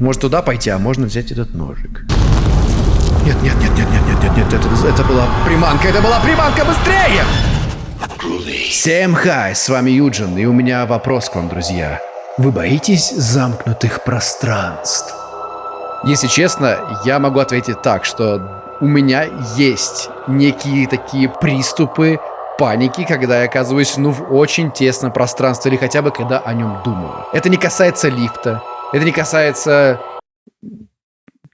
Может туда пойти, а можно взять этот ножик. Нет, нет, нет, нет, нет, нет, нет, нет, это, это была приманка, это была приманка, быстрее! Всем хай, с вами Юджин, и у меня вопрос к вам, друзья. Вы боитесь замкнутых пространств? Если честно, я могу ответить так, что у меня есть некие такие приступы паники, когда я оказываюсь, ну, в очень тесном пространстве, или хотя бы когда о нем думаю. Это не касается лифта, это не касается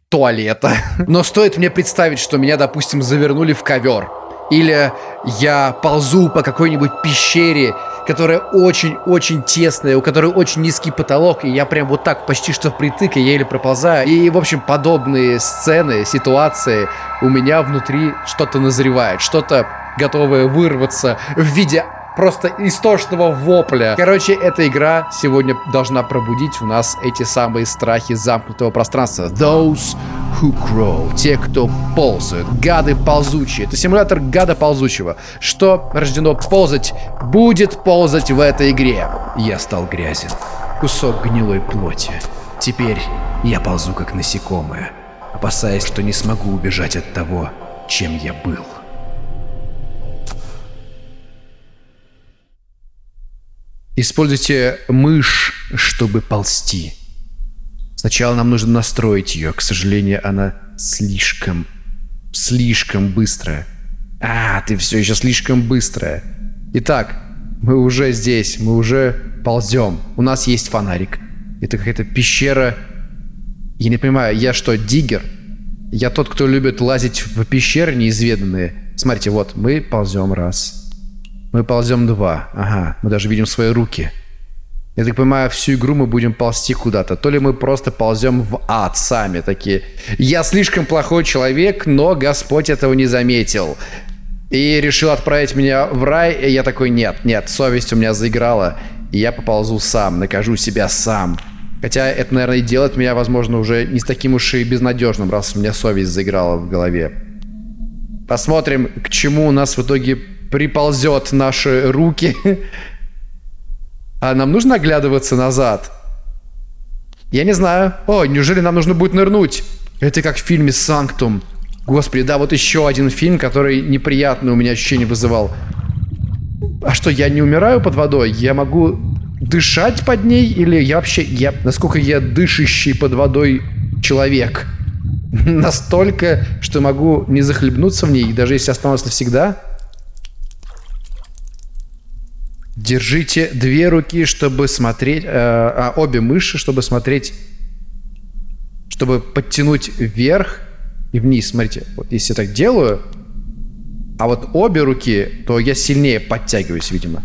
туалета. Но стоит мне представить, что меня, допустим, завернули в ковер, или я ползу по какой-нибудь пещере, которая очень-очень тесная, у которой очень низкий потолок, и я прям вот так почти что впритык, и еле проползаю. И, в общем, подобные сцены, ситуации у меня внутри что-то назревает, что-то готовое вырваться в виде просто истошного вопля. Короче, эта игра сегодня должна пробудить у нас эти самые страхи замкнутого пространства. Those who grow. Те, кто ползают. Гады ползучие. Это симулятор гада ползучего. Что рождено ползать, будет ползать в этой игре. Я стал грязен. Кусок гнилой плоти. Теперь я ползу как насекомое, опасаясь, что не смогу убежать от того, чем я был. Используйте мышь, чтобы ползти. Сначала нам нужно настроить ее. К сожалению, она слишком, слишком быстрая. А, ты все еще слишком быстрая. Итак, мы уже здесь, мы уже ползем. У нас есть фонарик. Это какая-то пещера. Я не понимаю, я что, диггер? Я тот, кто любит лазить в пещеры неизведанные. Смотрите, вот, мы ползем раз. Мы ползем два. Ага, мы даже видим свои руки. Я так понимаю, всю игру мы будем ползти куда-то. То ли мы просто ползем в ад сами такие. Я слишком плохой человек, но Господь этого не заметил. И решил отправить меня в рай. И я такой, нет, нет, совесть у меня заиграла. И я поползу сам, накажу себя сам. Хотя это, наверное, и делает меня, возможно, уже не с таким уж и безнадежным, раз у меня совесть заиграла в голове. Посмотрим, к чему у нас в итоге приползет наши руки. А нам нужно оглядываться назад? Я не знаю. О, неужели нам нужно будет нырнуть? Это как в фильме «Санктум». Господи, да, вот еще один фильм, который неприятное у меня ощущение вызывал. А что, я не умираю под водой? Я могу дышать под ней? Или я вообще... Я, насколько я дышащий под водой человек? Настолько, что могу не захлебнуться в ней, даже если останусь навсегда? Держите две руки, чтобы смотреть, э, а обе мыши, чтобы смотреть, чтобы подтянуть вверх и вниз. Смотрите, вот если я так делаю, а вот обе руки, то я сильнее подтягиваюсь, видимо.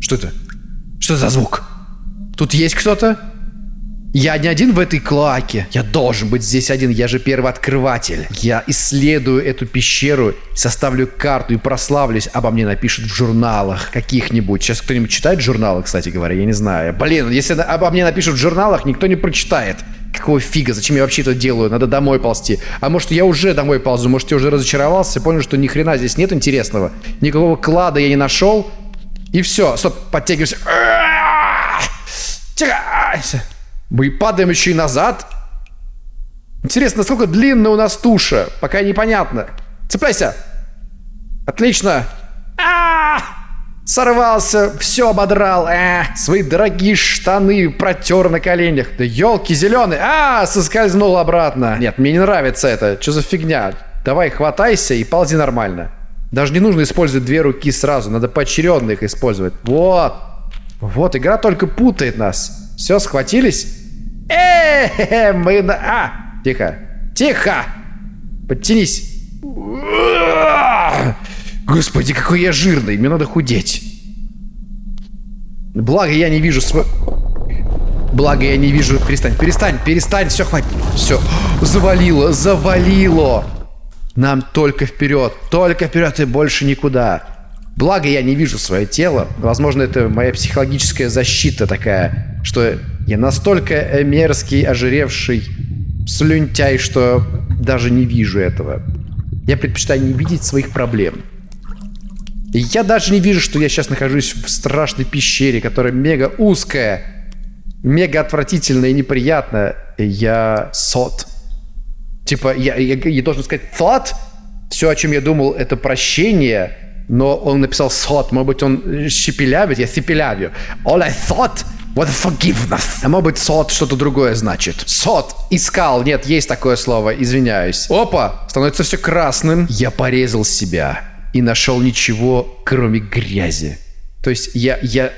Что это? Что за звук? Тут есть кто-то? Я не один в этой клаке. Я должен быть здесь один. Я же первый открыватель. Я исследую эту пещеру, составлю карту и прославлюсь. Обо мне напишут в журналах каких-нибудь. Сейчас кто-нибудь читает журналы, кстати говоря? Я не знаю. Блин, если обо мне напишут в журналах, никто не прочитает. Какого фига? Зачем я вообще это делаю? Надо домой ползти. А может, я уже домой ползу? Может, я уже разочаровался? Понял, что ни хрена здесь нет интересного? Никакого клада я не нашел? И все. Стоп, подтягивайся. Тихо. Мы падаем еще и назад. Интересно, насколько длинная у нас туша? Пока непонятно. Цепляйся. Отлично. А -а -а! Сорвался, все ободрал. Э, свои дорогие штаны протер на коленях. Да елки зеленые. А, соскользнул обратно. Нет, мне не нравится это. Что за фигня? Давай хватайся и ползи нормально. Даже не нужно использовать две руки сразу. Надо поочередно их использовать. Вот. Вот, игра только путает нас. Все, схватились? Э, мы на... А, тихо. Тихо. Подтянись. Господи, какой я жирный. Мне надо худеть. Благо я не вижу свой... Благо я не вижу... Перестань, перестань, перестань. Все, хватит. Все. Завалило, завалило. Нам только вперед. Только вперед и больше никуда. Благо я не вижу свое тело. Возможно, это моя психологическая защита такая, что я настолько мерзкий, ожиревший слюнтяй, что даже не вижу этого. Я предпочитаю не видеть своих проблем. И я даже не вижу, что я сейчас нахожусь в страшной пещере, которая мега узкая. мега отвратительно и неприятно. Я сот. Типа, я, я, я должен сказать thought. Все, о чем я думал, это прощение. Но он написал сот. Может быть, он щепелявит, я сепелявю. All I thought What forgiveness? А может быть, сот что-то другое значит. Сот. Искал. Нет, есть такое слово. Извиняюсь. Опа. Становится все красным. Я порезал себя. И нашел ничего, кроме грязи. То есть я, я,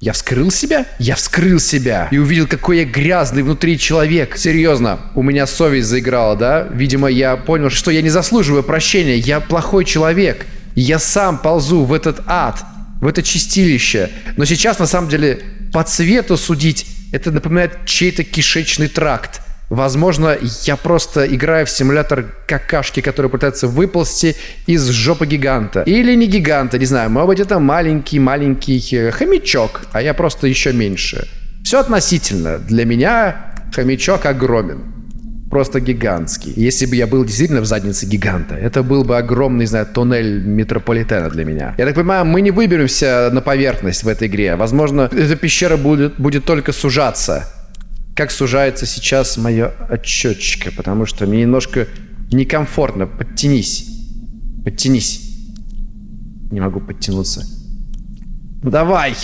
я вскрыл себя? Я вскрыл себя. И увидел, какой я грязный внутри человек. Серьезно, у меня совесть заиграла, да? Видимо, я понял, что я не заслуживаю прощения. Я плохой человек. Я сам ползу в этот ад, в это чистилище. Но сейчас, на самом деле, по цвету судить, это напоминает чей-то кишечный тракт. Возможно, я просто играю в симулятор какашки, который пытается выползти из жопы гиганта. Или не гиганта, не знаю. Может быть, это маленький-маленький э, хомячок, а я просто еще меньше. Все относительно. Для меня хомячок огромен просто гигантский. Если бы я был действительно в заднице гиганта, это был бы огромный, не знаю, туннель метрополитена для меня. Я так понимаю, мы не выберемся на поверхность в этой игре. Возможно, эта пещера будет, будет только сужаться. Как сужается сейчас мое отчетчика, потому что мне немножко некомфортно. Подтянись. Подтянись. Не могу подтянуться. Ну давай!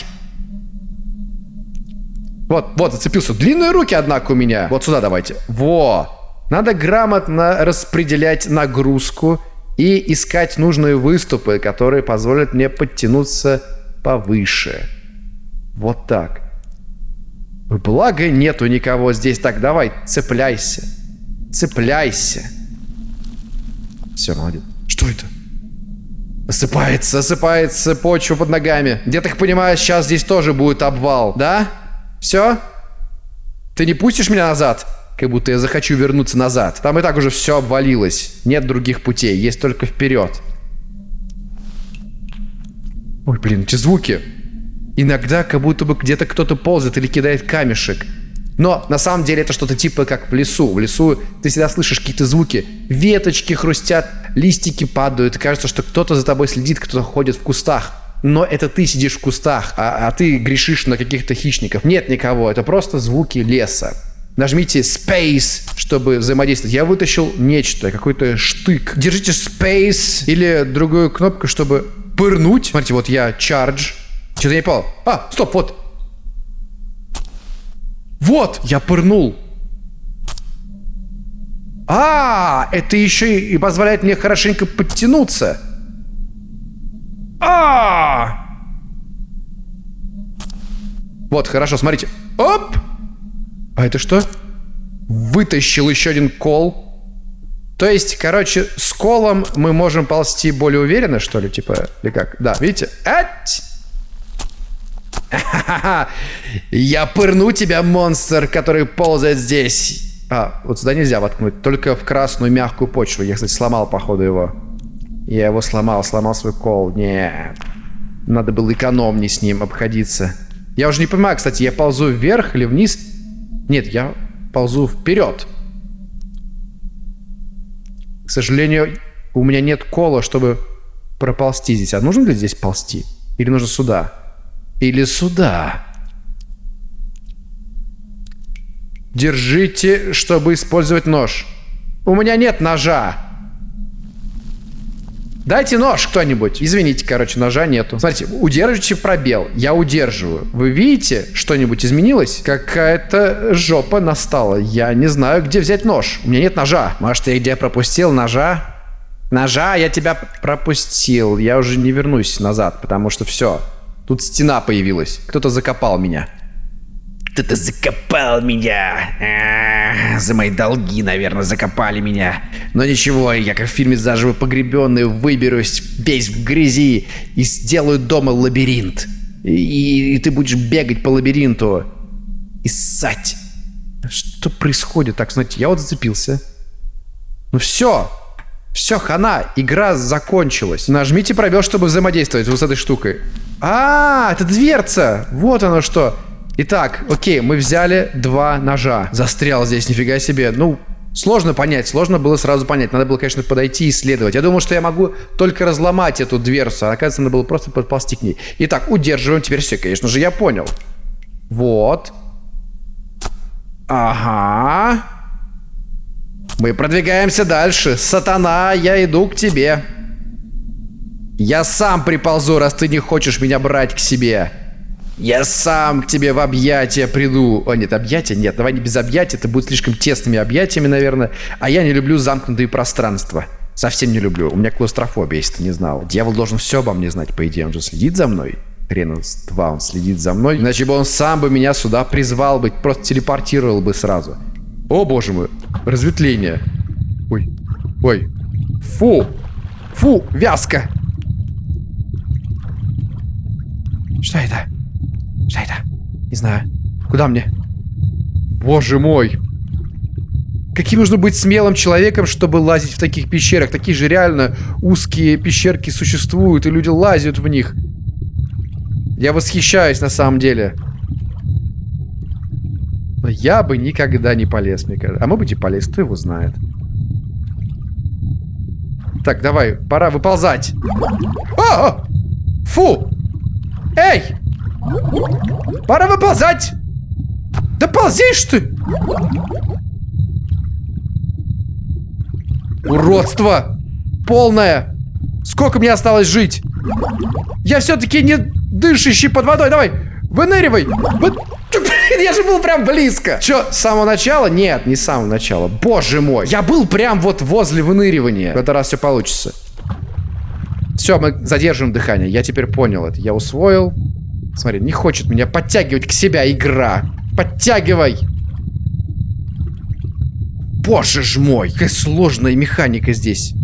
Вот, вот, зацепился. Длинные руки, однако, у меня. Вот сюда давайте. Во! Надо грамотно распределять нагрузку и искать нужные выступы, которые позволят мне подтянуться повыше. Вот так. Благо нету никого здесь. Так, давай, цепляйся. Цепляйся. Все, молодец. Что это? Осыпается, осыпается почва под ногами. Я так понимаю, сейчас здесь тоже будет обвал, да? Все? Ты не пустишь меня назад? Как будто я захочу вернуться назад. Там и так уже все обвалилось. Нет других путей, есть только вперед. Ой, блин, эти звуки. Иногда как будто бы где-то кто-то ползает или кидает камешек. Но на самом деле это что-то типа как в лесу. В лесу ты всегда слышишь какие-то звуки. Веточки хрустят, листики падают. И кажется, что кто-то за тобой следит, кто-то ходит в кустах но это ты сидишь в кустах, а, а ты грешишь на каких-то хищников. Нет никого, это просто звуки леса. Нажмите Space, чтобы взаимодействовать. Я вытащил нечто, какой-то штык. Держите Space или другую кнопку, чтобы пырнуть. Смотрите, вот я Charge. Что-то не понял. А, стоп, вот. Вот, я пырнул. А, это еще и позволяет мне хорошенько подтянуться. А! Вот, хорошо, смотрите. Оп! А это что? Вытащил еще один кол. То есть, короче, с колом мы можем ползти более уверенно, что ли, типа, или как? Да, видите? Ать! Я пырну тебя, монстр, который ползает здесь. А, вот сюда нельзя воткнуть, только в красную мягкую почву. Я, кстати, сломал, походу, его. Я его сломал, сломал свой кол. Нет. Надо было экономнее с ним обходиться. Я уже не понимаю, кстати, я ползу вверх или вниз? Нет, я ползу вперед. К сожалению, у меня нет кола, чтобы проползти здесь. А нужно ли здесь ползти? Или нужно сюда? Или сюда? Держите, чтобы использовать нож. У меня нет ножа. Дайте нож кто-нибудь. Извините, короче, ножа нету. Смотрите, удерживайте пробел. Я удерживаю. Вы видите, что-нибудь изменилось? Какая-то жопа настала. Я не знаю, где взять нож. У меня нет ножа. Может, я где пропустил ножа? Ножа, я тебя пропустил. Я уже не вернусь назад, потому что все. Тут стена появилась. Кто-то закопал меня. Кто-то закопал меня. А, за мои долги, наверное, закопали меня. Но ничего, я как в фильме «Заживо погребенный» выберусь весь в грязи и сделаю дома лабиринт. И, и ты будешь бегать по лабиринту и ссать. Что происходит? Так, знаете, я вот зацепился. Ну все, все, хана, игра закончилась. Нажмите пробел, чтобы взаимодействовать вот с этой штукой. А, это дверца! Вот оно что. Итак, окей, мы взяли два ножа. Застрял здесь, нифига себе. Ну, сложно понять, сложно было сразу понять. Надо было, конечно, подойти и исследовать. Я думал, что я могу только разломать эту дверцу, а оказывается, надо было просто подползти к ней. Итак, удерживаем. Теперь все, конечно же, я понял. Вот. Ага. Мы продвигаемся дальше. Сатана, я иду к тебе. Я сам приползу, раз ты не хочешь меня брать к себе. Я сам к тебе в объятия приду. О, нет, объятия? Нет, давай не без объятий. Это будет слишком тесными объятиями, наверное. А я не люблю замкнутые пространства. Совсем не люблю. У меня клаустрофобия, если ты не знал. Дьявол должен все обо мне знать, по идее. Он же следит за мной. Хрен два, он следит за мной. Иначе бы он сам бы меня сюда призвал бы, просто телепортировал бы сразу. О, боже мой. Разветвление. Ой. Ой. Фу. Фу, вязко. Что это? Что это? Не знаю. Куда мне? Боже мой. Каким нужно быть смелым человеком, чтобы лазить в таких пещерах? Такие же реально узкие пещерки существуют, и люди лазят в них. Я восхищаюсь на самом деле. Но я бы никогда не полез, мне кажется. А может быть и полез, кто его знает. Так, давай, пора выползать. О! Фу! Эй! Пора выползать! Да ползишь ты! Уродство! Полное! Сколько мне осталось жить? Я все-таки не дышащий под водой. Давай, выныривай! Вы... Я же был прям близко. Че, с самого начала? Нет, не с самого начала. Боже мой. Я был прям вот возле выныривания. В этот раз все получится. Все, мы задержим дыхание. Я теперь понял это. Я усвоил. Смотри, не хочет меня подтягивать к себя игра. Подтягивай. Боже ж мой, какая сложная механика здесь.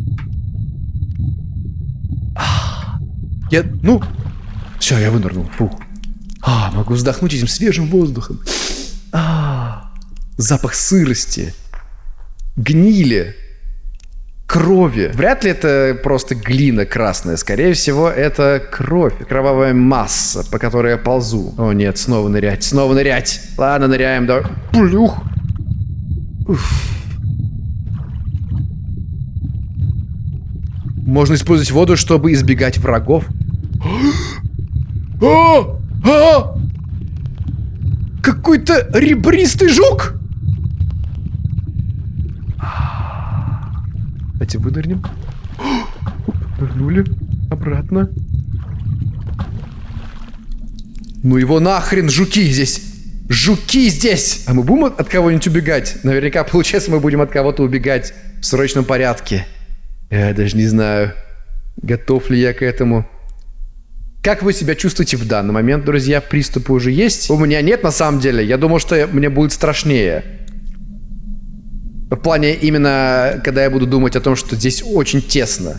Я, ну, все, я вынырнул. Фух. А, могу вздохнуть этим свежим воздухом. А, запах сырости, гнили, крови. Вряд ли это просто глина красная. Скорее всего, это кровь, кровавая масса, по которой я ползу. О нет, снова нырять, снова нырять. Ладно, ныряем, давай. Плюх. Уф. Можно использовать воду, чтобы избегать врагов. О! А! Какой-то ребристый жук! Давайте вынырнем. Вернули. Обратно. Ну его нахрен, жуки здесь. Жуки здесь! А мы будем от кого-нибудь убегать? Наверняка, получается, мы будем от кого-то убегать в срочном порядке. Я даже не знаю, готов ли я к этому. Как вы себя чувствуете в данный момент, друзья? Приступы уже есть? У меня нет, на самом деле. Я думал, что мне будет страшнее. В плане именно, когда я буду думать о том, что здесь очень тесно.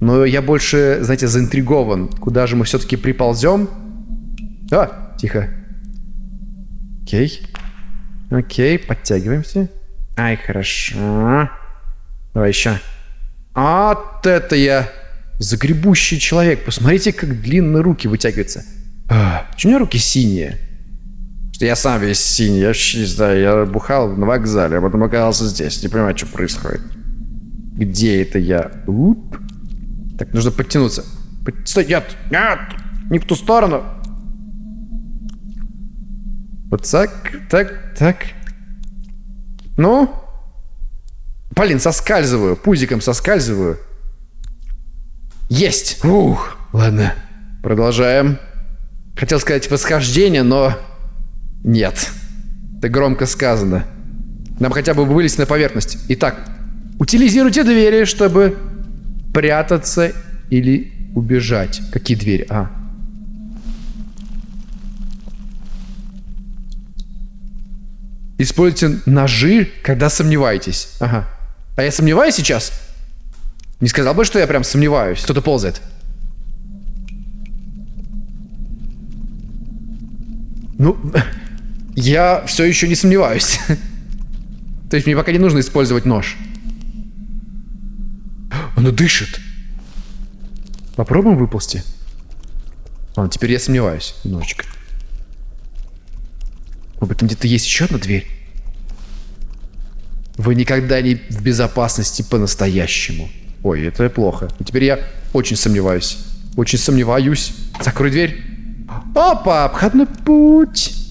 Но я больше, знаете, заинтригован. Куда же мы все-таки приползем? А, тихо. Окей. Окей, подтягиваемся. Ай, хорошо. Давай еще. Вот это я Загребущий человек. Посмотрите, как длинные руки вытягиваются. А, почему у меня руки синие? Что я сам весь синий. Я вообще не знаю. Я бухал на вокзале, а потом оказался здесь. Не понимаю, что происходит. Где это я? Уп. Так, нужно подтянуться. Стой, нет, нет, не в ту сторону. Вот так, так, так. Ну? Блин, соскальзываю, пузиком соскальзываю. Есть! Ух, ладно. Продолжаем. Хотел сказать восхождение, но... Нет. Это громко сказано. Нам хотя бы вылезть на поверхность. Итак, утилизируйте двери, чтобы прятаться или убежать. Какие двери? А. Используйте ножи, когда сомневаетесь. Ага. А я сомневаюсь сейчас? Не сказал бы, что я прям сомневаюсь. Кто-то ползает. Ну, я все еще не сомневаюсь. То есть мне пока не нужно использовать нож. Оно дышит. Попробуем выползти? Ладно, теперь я сомневаюсь немножечко. Может быть, там где-то есть еще одна дверь? Вы никогда не в безопасности по-настоящему. Ой, это плохо. И теперь я очень сомневаюсь. Очень сомневаюсь. Закрой дверь. Опа, обходной путь.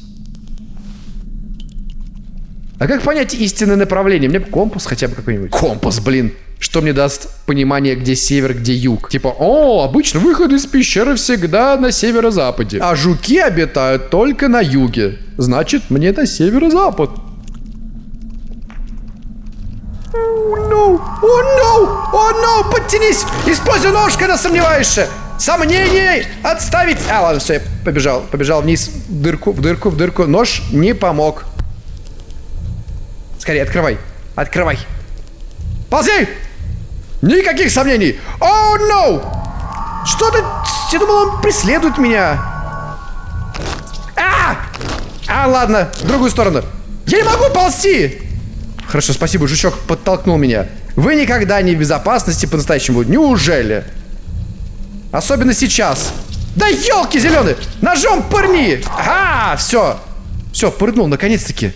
А как понять истинное направление? Мне компас хотя бы какой-нибудь. Компас, блин. Что мне даст понимание, где север, где юг? Типа, о, обычно выход из пещеры всегда на северо-западе. А жуки обитают только на юге. Значит, мне на северо-запад. О, no! О, no! О, no! Подтянись! Используй нож, когда сомневаешься! Сомнений! Отставить! А, ладно, все, я побежал. Побежал вниз, в дырку, в дырку, в дырку. Нож не помог. Скорее, открывай. Открывай. Ползи! Никаких сомнений! О, oh, no! Что ты? Я думал, он преследует меня. А! А, ладно, в другую сторону. Я не могу ползти! Хорошо, спасибо, жучок подтолкнул меня. Вы никогда не в безопасности по-настоящему. Неужели? Особенно сейчас. Да елки зеленые! Ножом пырни! Ага, все. Все, пырнул, наконец-таки.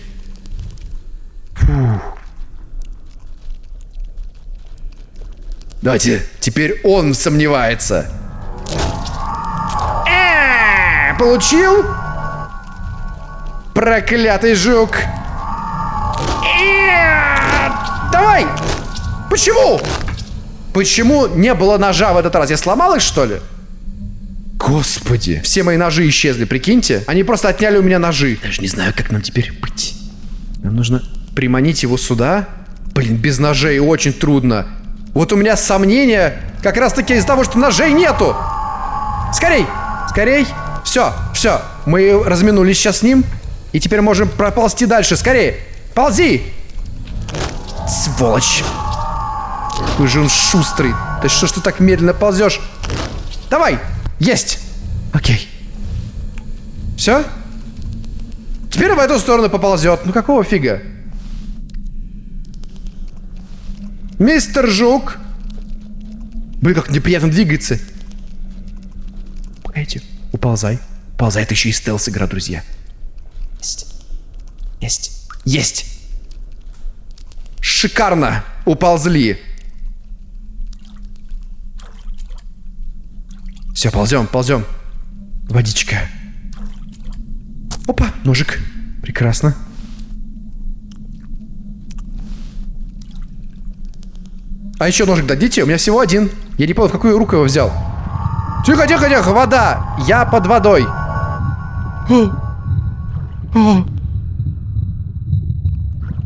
Давайте, теперь он сомневается. Э, получил? Проклятый жук. Э, давай! Почему? Почему не было ножа в этот раз? Я сломал их, что ли? Господи. Все мои ножи исчезли, прикиньте. Они просто отняли у меня ножи. Даже не знаю, как нам теперь быть. Нам нужно приманить его сюда. Блин, без ножей очень трудно. Вот у меня сомнения как раз таки из-за того, что ножей нету. Скорей, скорей. Все, все. Мы разминулись сейчас с ним. И теперь можем проползти дальше. Скорее. Ползи. Сволочь. Какой же он шустрый. Да что ж ты так медленно ползешь? Давай. Есть. Окей. Все? Теперь в эту сторону поползет. Ну какого фига? Мистер Жук. Блин, как неприятно двигается. Погодите. Уползай. Уползай. Это еще и стелс-игра, друзья. Есть. Есть. Есть. Шикарно. Уползли. Все, ползем, ползем. Водичка. Опа, ножик. Прекрасно. А еще ножик дадите? У меня всего один. Я не понял, в какую руку его взял. Тихо, тихо, тихо, вода. Я под водой.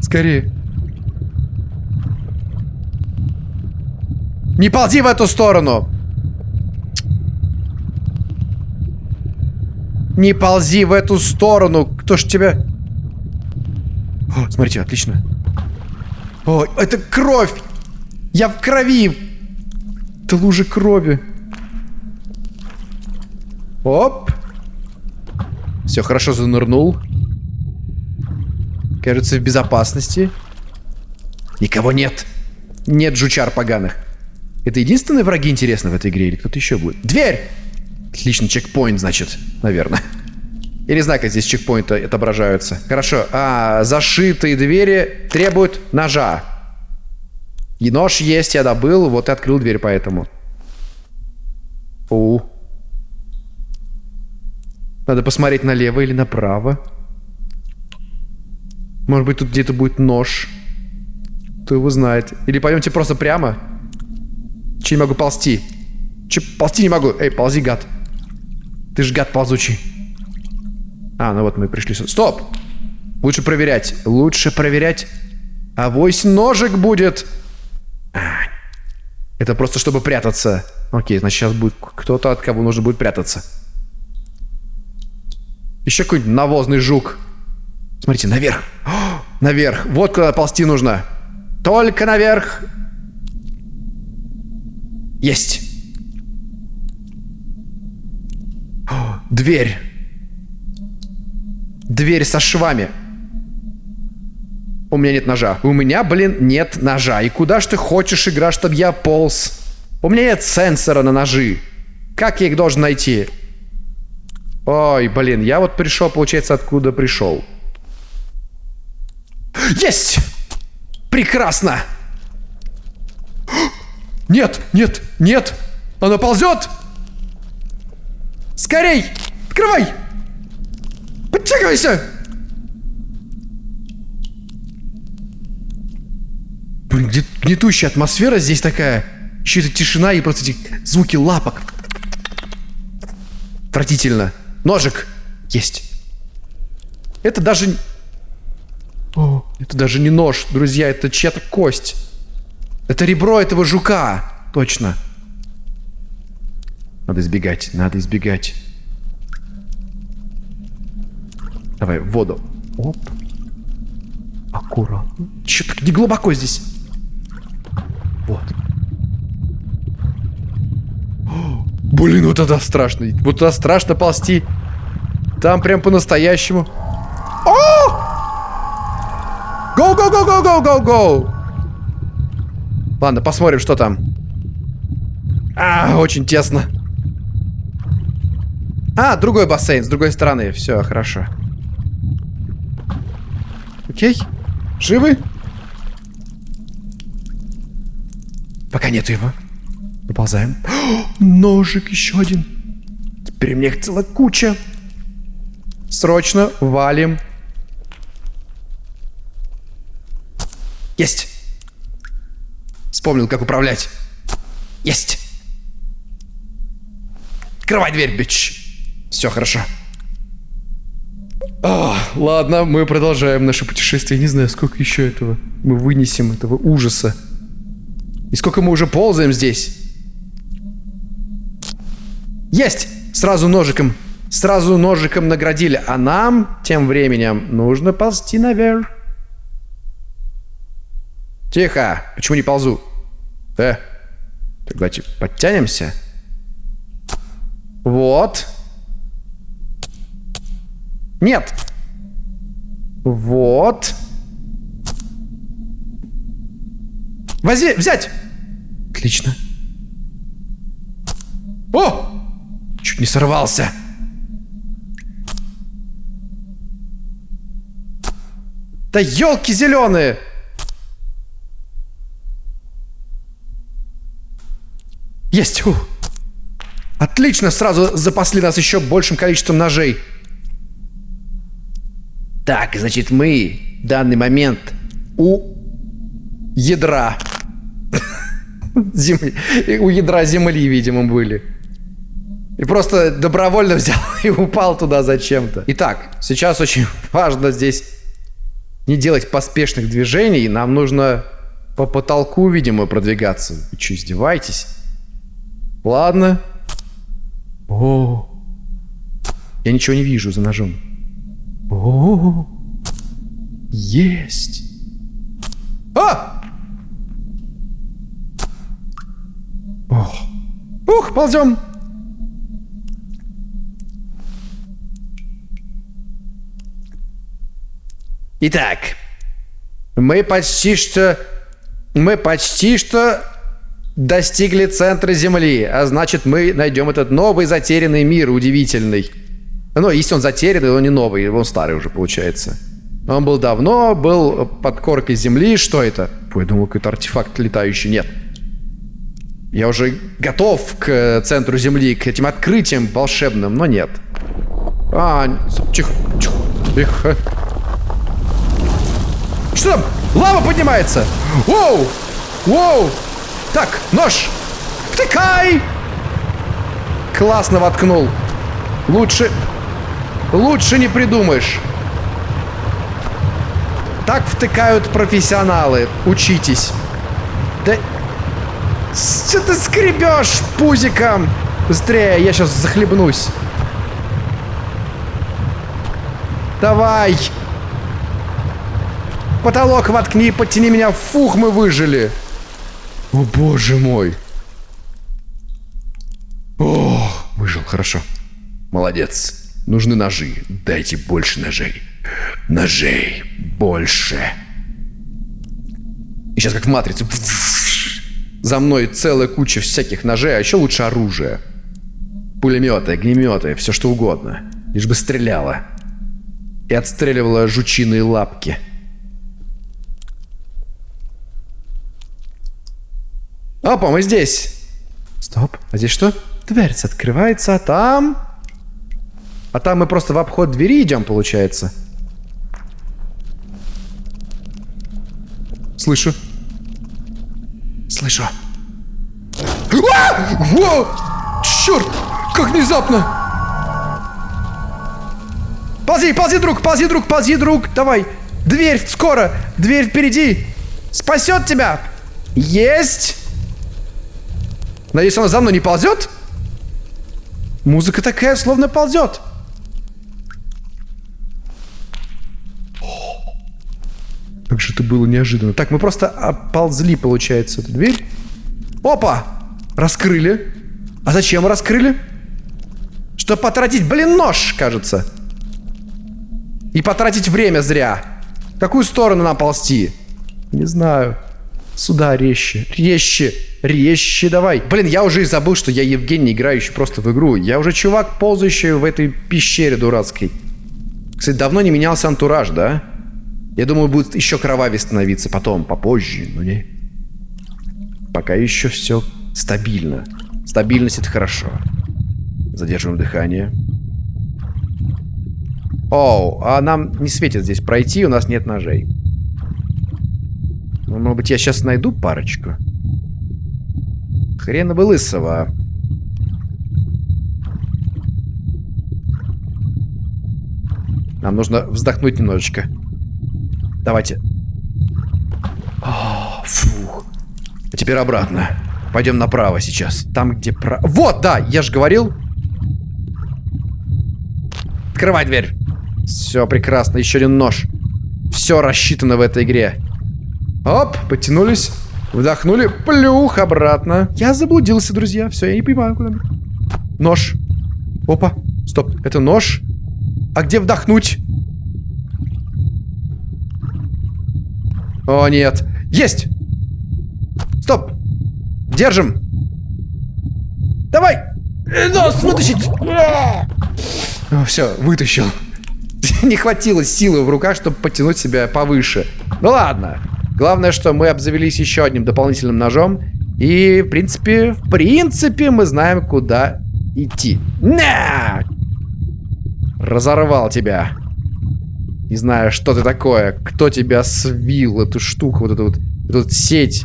Скорее. Не ползи в эту сторону. Не ползи в эту сторону. Кто ж тебя... О, смотрите, отлично. О, это кровь! Я в крови! Это лужи крови. Оп. Все, хорошо занырнул. Кажется, в безопасности. Никого нет. Нет жучар поганых. Это единственные враги, интересно, в этой игре? Или кто-то еще будет? Дверь! Отлично, чекпоинт, значит, наверное. Я не знаю, как здесь чекпоинты отображаются. Хорошо. А, зашитые двери требуют ножа. И нож есть, я добыл, вот и открыл дверь поэтому. У. Надо посмотреть налево или направо. Может быть, тут где-то будет нож. Кто его знает. Или пойдемте просто прямо. Че не могу ползти? Че ползти не могу? Эй, ползи, гад. Ты ж гад ползучий. А, ну вот мы пришли сюда. Стоп! Лучше проверять. Лучше проверять. А вось ножик будет. Это просто чтобы прятаться. Окей, значит сейчас будет кто-то, от кого нужно будет прятаться. Еще какой-нибудь навозный жук. Смотрите, наверх. О, наверх. Вот куда ползти нужно. Только наверх. Есть. О, дверь. Дверь со швами. У меня нет ножа. У меня, блин, нет ножа. И куда ж ты хочешь, игра, чтобы я полз? У меня нет сенсора на ножи. Как я их должен найти? Ой, блин, я вот пришел, получается, откуда пришел. Есть! Прекрасно! Нет, нет, нет! Оно ползет! Скорей! Открывай! Подтягивайся! Гнетущая атмосфера здесь такая. Еще эта тишина и просто эти звуки лапок. Отвратительно. Ножик. Есть. Это даже... О, это даже не нож, друзья, это чья-то кость. Это ребро этого жука. Точно. Надо избегать, надо избегать. Давай, в воду. Оп. Аккуратно. Че так не глубоко здесь? Вот. Блин, вот это страшно. Вот туда страшно ползти. Там прям по-настоящему. О! Go, go, go, go, go, go, go! Ладно, посмотрим, что там. А, очень тесно. А, другой бассейн, с другой стороны. Все, хорошо. Окей. Живы? Нету его. Выползаем. О, ножик еще один. Теперь у меня их целая куча. Срочно валим. Есть. Вспомнил, как управлять. Есть. Открывай дверь, бич. Все хорошо. А, ладно, мы продолжаем наше путешествие. Не знаю, сколько еще этого мы вынесем, этого ужаса. И сколько мы уже ползаем здесь. Есть! Сразу ножиком. Сразу ножиком наградили. А нам, тем временем, нужно ползти наверх. Тихо! Почему не ползу? Э, так давайте подтянемся. Вот. Нет. Вот. Вози, взять. Отлично. О! Чуть не сорвался. Да елки зеленые! Есть! Фу. Отлично, сразу запасли нас еще большим количеством ножей. Так, значит, мы в данный момент у ядра. Земли. У ядра земли, видимо, были. И просто добровольно взял и упал туда зачем-то. Итак, сейчас очень важно здесь не делать поспешных движений. Нам нужно по потолку, видимо, продвигаться. Вы что, издеваетесь? Ладно. О, я ничего не вижу за ножом. О, есть. А! Ох, ух, ползем. Итак, мы почти что... Мы почти что достигли центра Земли, а значит мы найдем этот новый затерянный мир удивительный. Ну, если он затерянный, он не новый, он старый уже получается. Он был давно, был под коркой земли. Что это? Ой, думал, какой-то артефакт летающий. Нет. Я уже готов к центру земли, к этим открытиям волшебным, но нет. А, тихо, тихо, тихо. Что там? Лава поднимается! Воу! Воу! Так, нож! Втыкай! Классно воткнул. Лучше... Лучше не придумаешь. Так втыкают профессионалы. Учитесь. Да... Что ты скребешь пузиком? Быстрее, я сейчас захлебнусь. Давай. Потолок воткни, подтяни меня. Фух, мы выжили. О, боже мой. О, выжил, хорошо. Молодец. Нужны ножи. Дайте больше ножей. Ножей больше. И сейчас как в матрице. За мной целая куча всяких ножей, а еще лучше оружие. Пулеметы, огнеметы, все что угодно. Лишь бы стреляло. И отстреливала жучиные лапки. Опа, мы здесь. Стоп, а здесь что? Дверь открывается, а там... А там мы просто в обход двери идем, получается. Слышу. Слышу. А! Во! Черт! Как внезапно! Ползи, ползи, друг, ползи, друг, ползи, друг. Давай. Дверь скоро. Дверь впереди. Спасет тебя. Есть. Надеюсь, она за мной не ползет? Музыка такая, словно ползет. Это было неожиданно. Так, мы просто оползли, получается, эту дверь. Опа! Раскрыли. А зачем раскрыли? Чтобы потратить, блин, нож, кажется. И потратить время зря. В какую сторону нам ползти? Не знаю. Сюда резче. Резче. Резче давай. Блин, я уже и забыл, что я Евгений, играющий просто в игру. Я уже чувак, ползающий в этой пещере дурацкой. Кстати, давно не менялся антураж, да? Я думаю, будет еще кровавее становиться потом, попозже, но не. Пока еще все стабильно. Стабильность это хорошо. Задерживаем дыхание. Оу, а нам не светит здесь пройти, у нас нет ножей. Ну, может быть, я сейчас найду парочку? Хрена бы лысого. Нам нужно вздохнуть немножечко. Давайте. О, фух. А теперь обратно. Пойдем направо сейчас. Там, где про... Вот, да, я же говорил. Открывай дверь. Все прекрасно. Еще один нож. Все рассчитано в этой игре. Оп, потянулись. Вдохнули. Плюх обратно. Я заблудился, друзья. Все, я не понимаю, куда. Нож. Опа. Стоп. Это нож. А где вдохнуть? О, нет. Есть! Стоп! Держим! Давай! Нос вытащить! Все, вытащил. Не хватило силы в руках, чтобы потянуть себя повыше. Ну ладно. Главное, что мы обзавелись еще одним дополнительным ножом. И, в принципе, в принципе, мы знаем, куда идти. На! Разорвал тебя. Не знаю, что ты такое. Кто тебя свил, эту штуку, вот эту вот, эту сеть.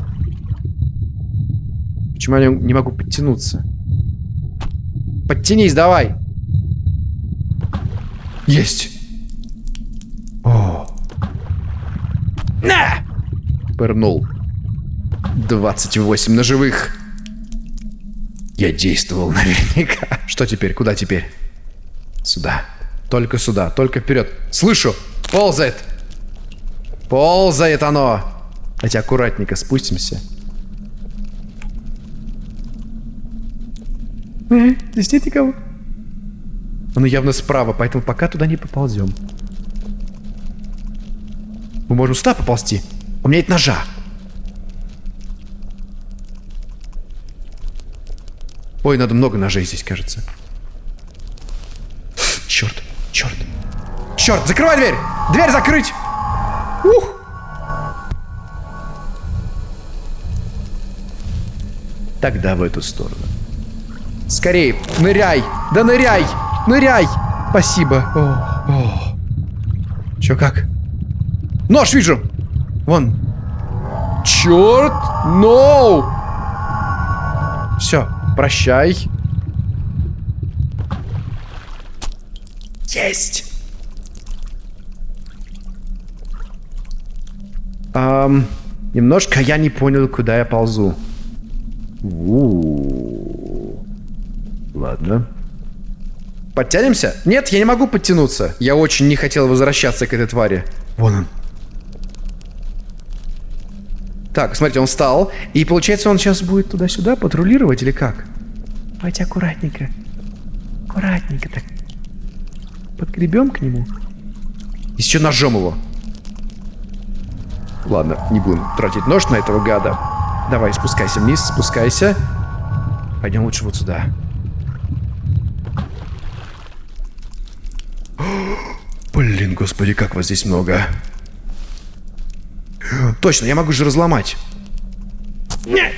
Почему я не могу подтянуться? Подтянись, давай. Есть. О. На! Пырнул. 28 ножевых. Я действовал наверняка. Что теперь? Куда теперь? Сюда. Только сюда. Только вперед. Слышу. Ползает. Ползает оно. Давайте аккуратненько спустимся. Э, здесь нет никого. Оно явно справа, поэтому пока туда не поползем. Мы можем сюда поползти. У меня нет ножа. Ой, надо много ножей здесь, кажется. Черт, черт. Черт, закрывай дверь! Дверь закрыть! Ух! Тогда в эту сторону. Скорей, ныряй! Да ныряй! Ныряй! Спасибо. О, о. Чё, как? Нож вижу! Вон. Черт! Ноу! No! Все, прощай. Есть! Um, немножко я не понял, куда я ползу. У -у -у. Ладно. Подтянемся? Нет, я не могу подтянуться. Я очень не хотел возвращаться к этой твари. Вон он. Так, смотрите, он встал. И получается, он сейчас будет туда-сюда патрулировать или как? Давайте аккуратненько. Аккуратненько так. Подгребем к нему. Еще ножом его. Ладно, не будем тратить нож на этого гада. Давай, спускайся вниз, спускайся. Пойдем лучше вот сюда. Блин, господи, как вас здесь много. Точно, я могу же разломать. Не!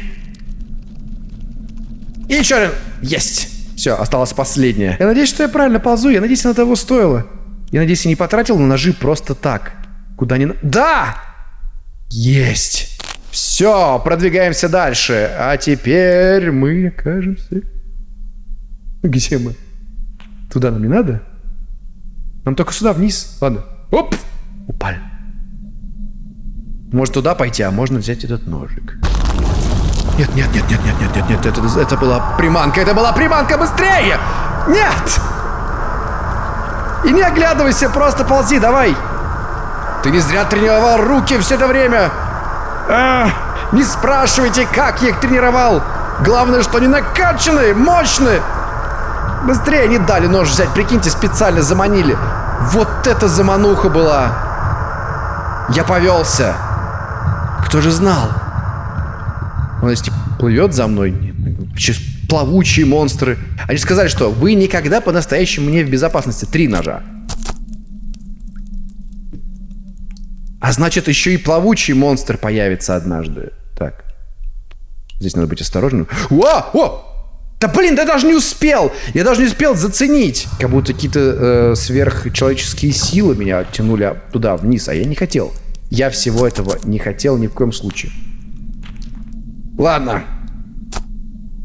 И еще один. Есть. Все, осталось последнее. Я надеюсь, что я правильно ползу. Я надеюсь, она того стоила. Я надеюсь, я не потратил на ножи просто так. Куда ни... Да! Есть! Все, продвигаемся дальше. А теперь мы окажемся... Где мы? Туда нам не надо? Нам только сюда, вниз. Ладно. Оп! Упали. Может туда пойти, а можно взять этот ножик. Нет, нет, нет, нет, нет, нет, нет, нет, это, это была приманка, это была приманка, быстрее! Нет! И не оглядывайся, просто ползи, давай! Ты не зря тренировал руки все это время! А, не спрашивайте, как я их тренировал! Главное, что они накачаны, мощные! Быстрее не дали нож взять, прикиньте, специально заманили. Вот это замануха была! Я повелся. Кто же знал? Он если плывет за мной, сейчас плавучие монстры. Они сказали, что вы никогда по-настоящему не в безопасности. Три ножа. А значит, еще и плавучий монстр появится однажды. Так. Здесь надо быть осторожным. О! О! Да блин, да даже не успел! Я даже не успел заценить! Как будто какие-то э, сверхчеловеческие силы меня тянули туда, вниз, а я не хотел. Я всего этого не хотел ни в коем случае. Ладно.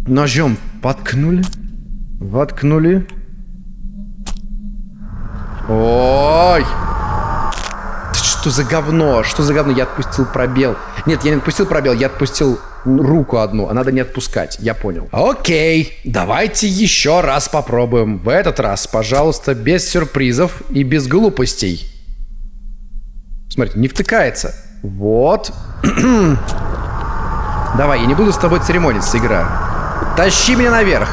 Ножом воткнули. Воткнули. Ой! Что за говно? Что за говно? Я отпустил пробел. Нет, я не отпустил пробел, я отпустил руку одну, а надо не отпускать. Я понял. Окей, давайте еще раз попробуем. В этот раз, пожалуйста, без сюрпризов и без глупостей. Смотрите, не втыкается. Вот. Давай, я не буду с тобой церемониться, игра. Тащи меня наверх.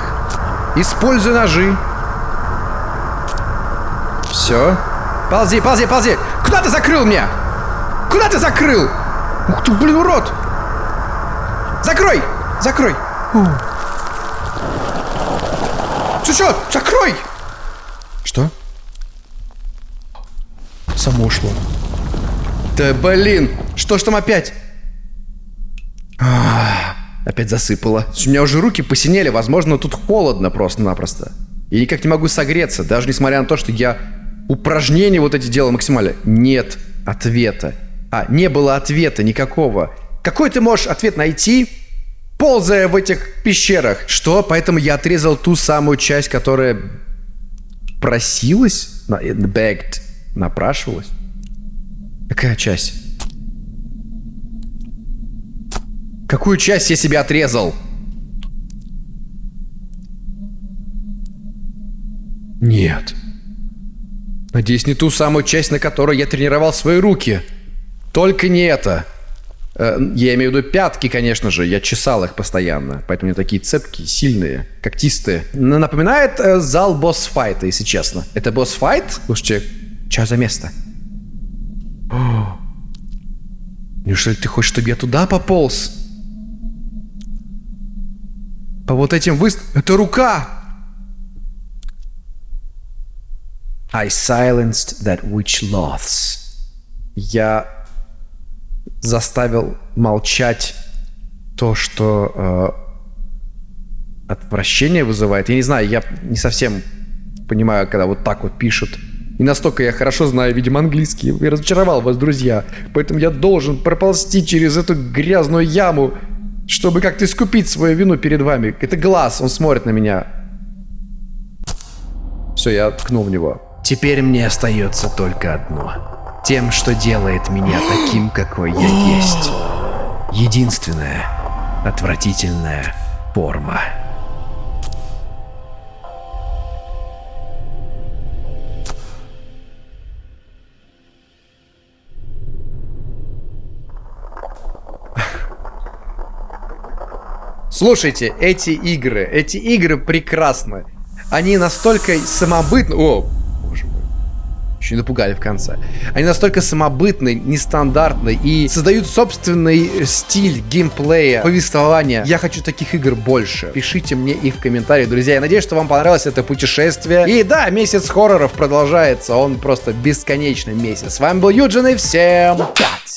Используй ножи. Все. Ползи, ползи, ползи. Ты закрыл меня? Куда ты закрыл? Ух ты, блин, урод. Закрой, закрой. Ты что? Закрой. Что? Само ушло. Да блин, что ж там опять? А, опять засыпало. У меня уже руки посинели, возможно, тут холодно просто-напросто. Я никак не могу согреться, даже несмотря на то, что я упражнения вот эти делал максимально. Нет ответа. А, не было ответа никакого. Какой ты можешь ответ найти, ползая в этих пещерах? Что? Поэтому я отрезал ту самую часть, которая просилась, begged, напрашивалась. Какая часть? Какую часть я себе отрезал? Нет. Надеюсь, не ту самую часть, на которой я тренировал свои руки. Только не это. Э, я имею в виду пятки, конечно же. Я чесал их постоянно. Поэтому они такие цепкие, сильные, когтистые. Напоминает э, зал босс-файта, если честно. Это босс-файт? Слушайте, что за место? О, неужели ты хочешь, чтобы я туда пополз? По вот этим выст... Это рука! I silenced that witch loths. Я заставил молчать то, что э, отвращение вызывает. Я не знаю, я не совсем понимаю, когда вот так вот пишут. И настолько я хорошо знаю, видимо, английский. Я разочаровал вас, друзья. Поэтому я должен проползти через эту грязную яму чтобы как-то искупить свою вину перед вами. Это глаз, он смотрит на меня. Все, я ткнул в него. Теперь мне остается только одно. Тем, что делает меня таким, какой я есть. Единственная отвратительная форма. Слушайте, эти игры, эти игры прекрасны. Они настолько самобытны... О. Еще напугали в конце. Они настолько самобытны, нестандартны и создают собственный стиль геймплея, повествования. Я хочу таких игр больше. Пишите мне их в комментариях, друзья. Я надеюсь, что вам понравилось это путешествие. И да, месяц хорроров продолжается. Он просто бесконечный месяц. С вами был Юджин и всем пять.